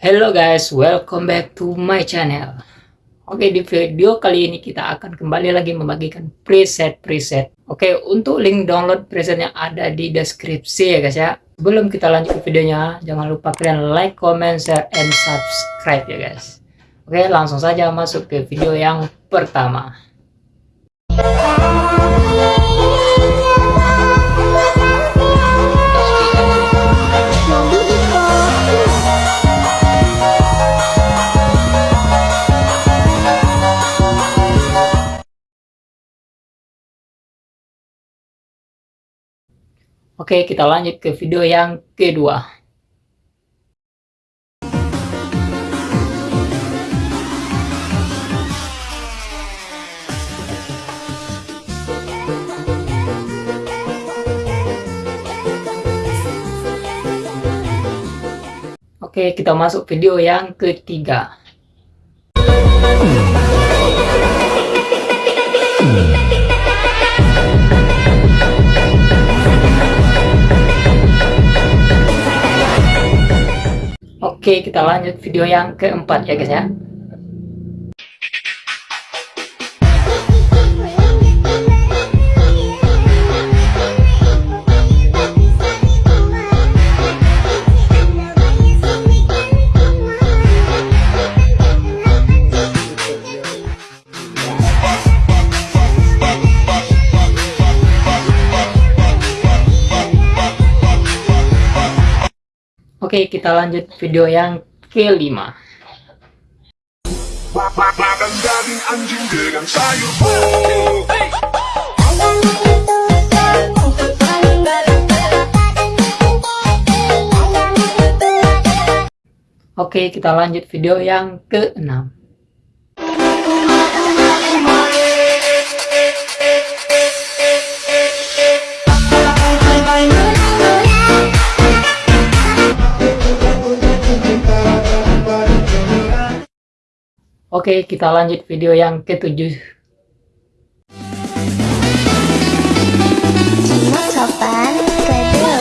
Hello guys, welcome back to my channel. Oke, di video kali ini kita akan kembali lagi membagikan preset-preset. Oke, untuk link download presetnya ada di deskripsi ya guys ya. Sebelum kita lanjut ke videonya, jangan lupa kalian like, comment, share, and subscribe ya guys. Oke, langsung saja masuk ke video yang pertama. Oke, kita lanjut ke video yang kedua. Oke, kita masuk video yang ketiga. Oke, kita lanjut video yang keempat ya guys ya. Oke, kita lanjut video yang kelima. Oke, kita lanjut video yang keenam. Oke, kita lanjut video yang ketujuh. sopan kedua.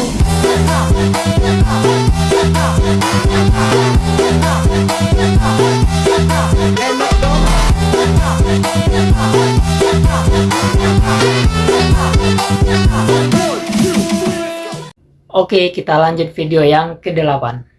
Oke, kita lanjut video yang ke-8.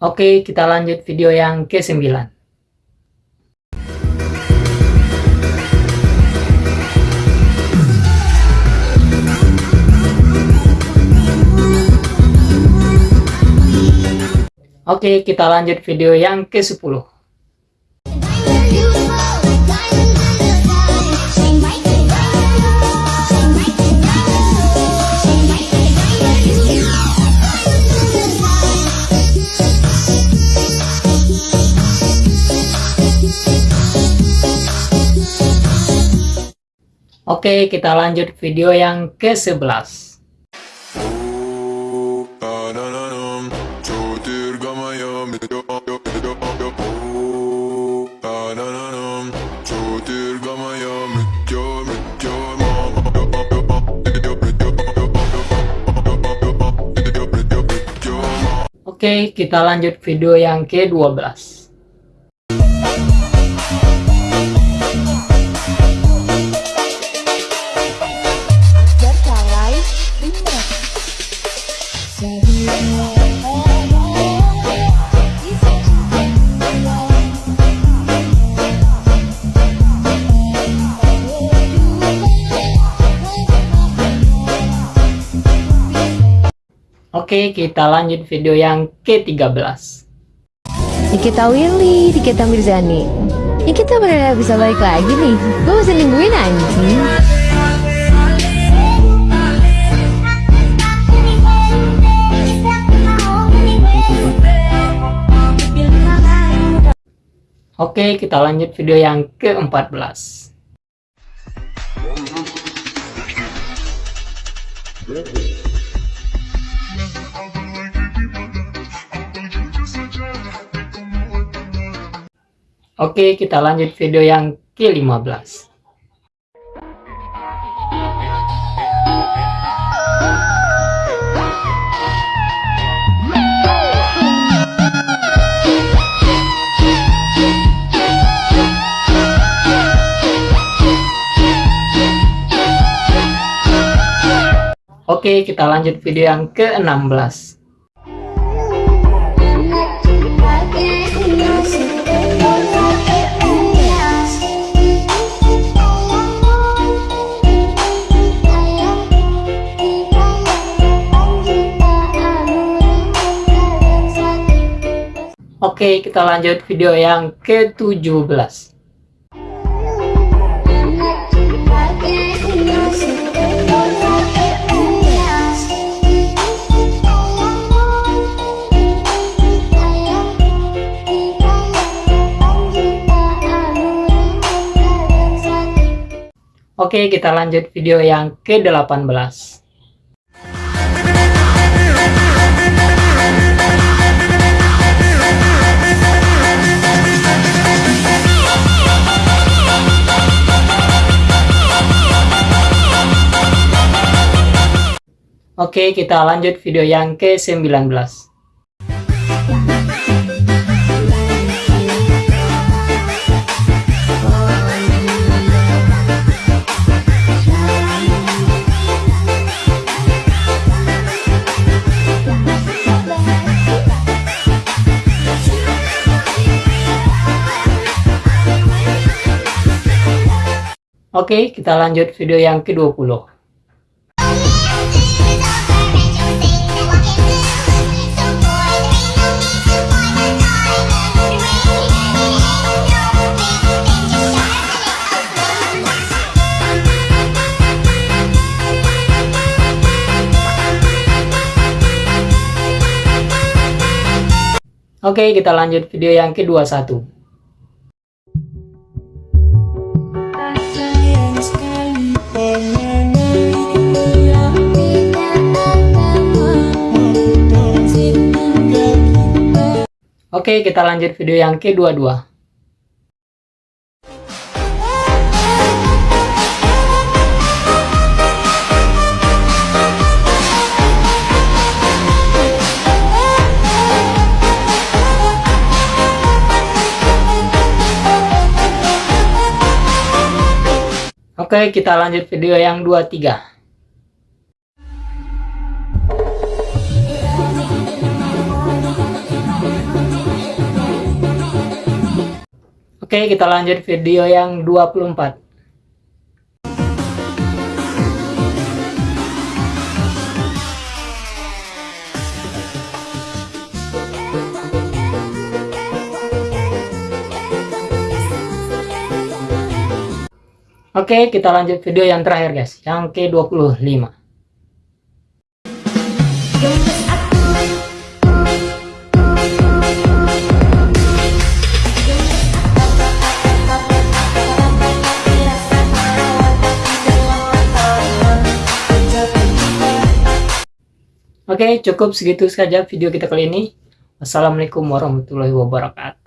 Oke, kita lanjut video yang ke-9. Oke, kita lanjut video yang ke-10. Oke, kita lanjut video yang ke-11. Oke, kita lanjut video yang ke-12. Oke, kita lanjut video yang ke-13. Nikita Willy, Nikita Mirzani. Nikita benar bisa balik lagi nih. Gue masih nungguin anjing. Oke, kita lanjut video yang ke-14. Oke, kita lanjut video yang ke-15. Oke, kita lanjut video yang ke-16. Oke, kita lanjut video yang ke-17. Oke, kita lanjut video yang ke-18. Oke, kita lanjut video yang ke-19. Oke, kita lanjut video yang ke-20. Oke, kita lanjut video yang ke-21. Oke, kita lanjut video yang ke-22. Oke, kita lanjut video yang 23. Oke, kita lanjut video yang 24. Oke, kita lanjut video yang terakhir guys, yang ke-25. Oke, cukup segitu saja video kita kali ini. Wassalamualaikum warahmatullahi wabarakatuh.